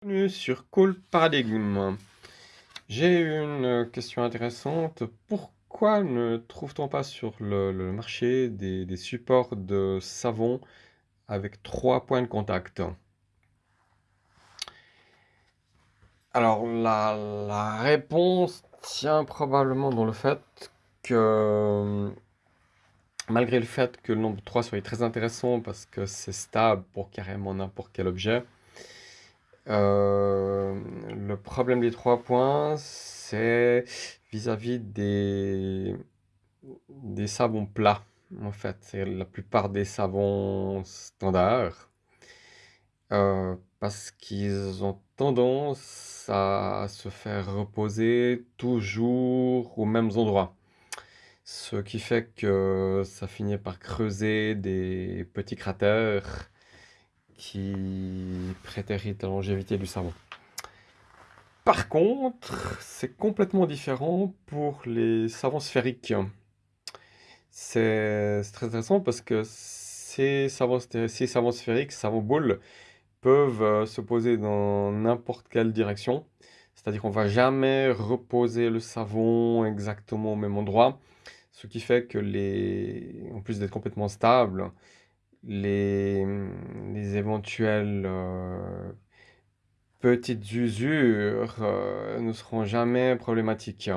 Bienvenue sur Cool Paradigm. J'ai une question intéressante. Pourquoi ne trouve-t-on pas sur le, marché des, des supports de savon avec trois points de contact? Alors la, la réponse tient probablement dans le fait que malgré le fait que le nombre 3 soit très intéressant parce que c'est stable pour carrément n'importe quel objet, euh, le problème des trois points, c'est vis-à-vis des, des savons plats, en fait. C'est la plupart des savons standards, euh, parce qu'ils ont tendance à se faire reposer toujours aux mêmes endroits. Ce qui fait que ça finit par creuser des petits cratères qui prétéritent la longévité du savon. Par contre, c'est complètement différent pour les savons sphériques. C'est très intéressant parce que ces savons, ces savons sphériques, savons boules, peuvent euh, se poser dans n'importe quelle direction. C'est-à-dire qu'on va jamais reposer le savon exactement au même endroit. Ce qui fait que les, en plus d'être complètement stable, les, les éventuelles euh, petites usures euh, ne seront jamais problématiques.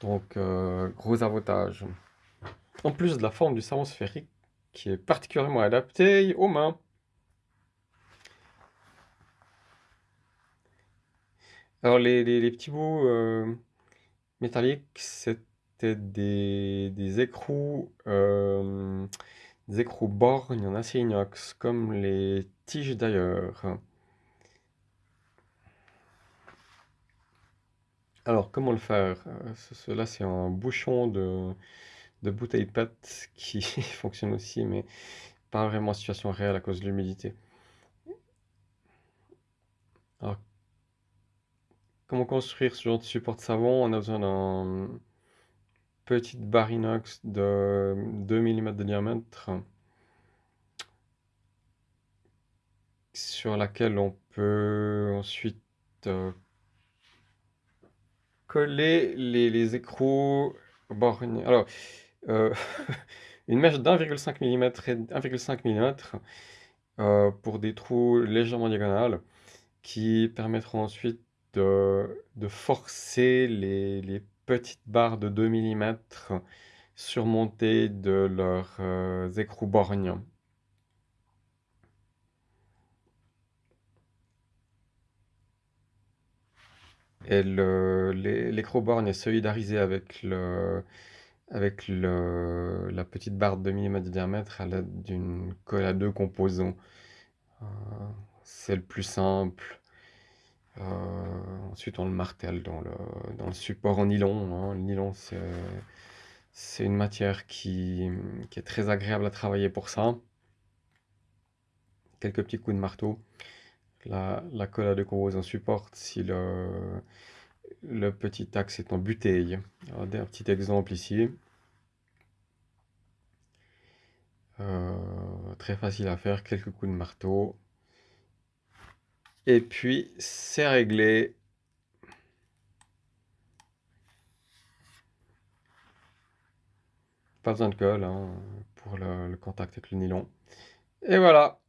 Donc, euh, gros avantage. En plus de la forme du savon sphérique qui est particulièrement adaptée aux mains. Alors, les, les- petits bouts métalliques, c'était des, des écrous, euh, des écrous borgnes en acier inox, comme les tiges d'ailleurs. Alors, comment le faire? Euh, ce- Cela, c'est un bouchon de, de bouteille PET qui fonctionne aussi, mais pas vraiment en situation réelle à cause de l'humidité. Alors, comment construire ce genre de support de savon? On a besoin d'un petite barre inox de 2 mm de diamètre sur laquelle on peut ensuite euh, coller les, écrous. Alors, euh, une mèche d'1,5 mm et 1,5 mm euh, pour des trous légèrement diagonales qui permettront ensuite de, forcer les petites barres de 2 mm surmontées de leurs euh, écrous borgnes. Et le, les- l'écrou borgne est solidarisé avec le, avec le, la petite barre de 2 mm de diamètre à l'aide d'une colle à deux composants. Euh, c'est le plus simple. Euh, ensuite, on le martèle dans le, dans le support en nylon. hein. Le nylon, c'est, une matière qui, est très agréable à travailler pour ça. Quelques petits coups de marteau. La, la colle à composants supporte si le, petit axe est en buteuil. Alors, un petit exemple ici. Euh, très facile à faire, quelques coups de marteau. Et puis, c'est réglé. Pas besoin de colle hein, pour le, le contact avec le nylon. Et voilà